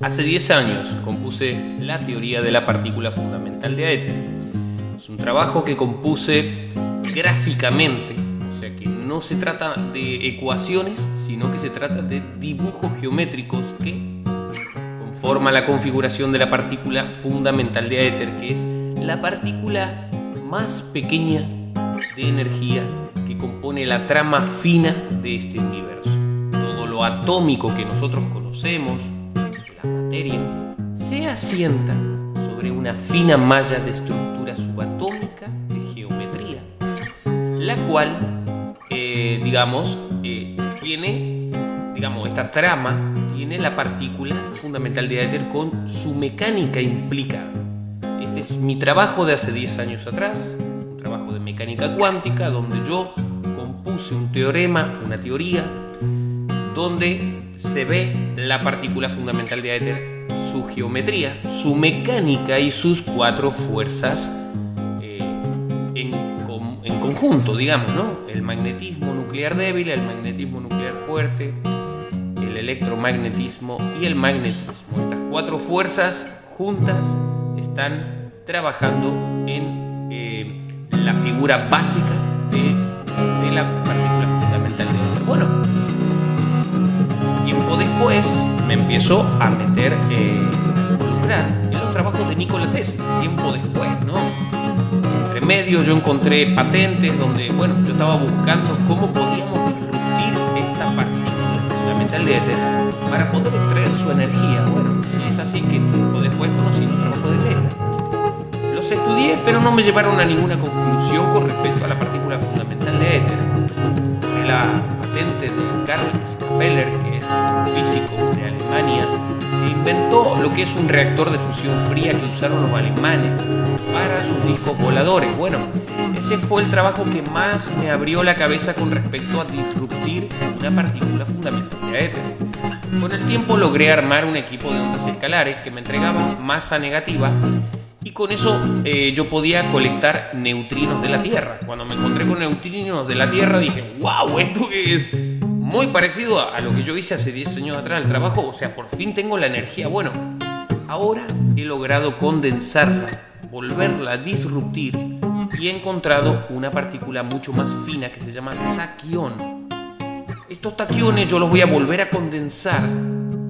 Hace 10 años compuse la teoría de la partícula fundamental de éter. Es un trabajo que compuse gráficamente, o sea que no se trata de ecuaciones, sino que se trata de dibujos geométricos que conforman la configuración de la partícula fundamental de éter, que es la partícula más pequeña de energía que compone la trama fina de este universo. Todo lo atómico que nosotros conocemos, se asienta sobre una fina malla de estructura subatómica de geometría, la cual, eh, digamos, eh, tiene, digamos, esta trama tiene la partícula fundamental de éter con su mecánica implicada. Este es mi trabajo de hace 10 años atrás, un trabajo de mecánica cuántica, donde yo compuse un teorema, una teoría, donde se ve la partícula fundamental de éter, su geometría, su mecánica y sus cuatro fuerzas eh, en, conjunto, digamos, ¿no? El magnetismo nuclear débil, el magnetismo nuclear fuerte, el electromagnetismo y el magnetismo. Estas cuatro fuerzas juntas están trabajando en eh, la figura básica de, la partícula fundamental de éter. Bueno, después me empiezo a meter, eh, involucrar en los trabajos de Nikola Tesla, tiempo después, ¿no? Entre medio yo encontré patentes donde, bueno, yo estaba buscando cómo podíamos disruptir esta partícula fundamental de éter para poder extraer su energía. Bueno, es así que tiempo después conocí los trabajos de Tesla. Los estudié, pero no me llevaron a ninguna conclusión con respecto a la partícula fundamental de éter. La patente de Carl Skapeller, que es que es un reactor de fusión fría que usaron los alemanes para sus discos voladores. Bueno, ese fue el trabajo que más me abrió la cabeza con respecto a disruptir una partícula fundamental de éter. Con el tiempo logré armar un equipo de ondas escalares que me entregaba masa negativa y con eso eh, yo podía colectar neutrinos de la Tierra. Cuando me encontré con neutrinos de la Tierra dije, wow, esto es muy parecido a, lo que yo hice hace 10 años atrás el trabajo, o sea, por fin tengo la energía. Bueno, ahora he logrado condensarla, volverla a disruptir y he encontrado una partícula mucho más fina que se llama taquión. Estos taquiones yo los voy a volver a condensar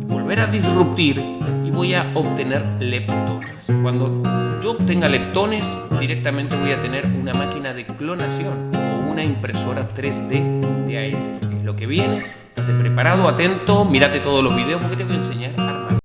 y volver a disruptir y voy a obtener leptones. Cuando yo obtenga leptones, directamente voy a tener una máquina de clonación o una impresora 3D de aire lo que viene. Estate preparado, atento, mírate todos los videos porque te voy a enseñar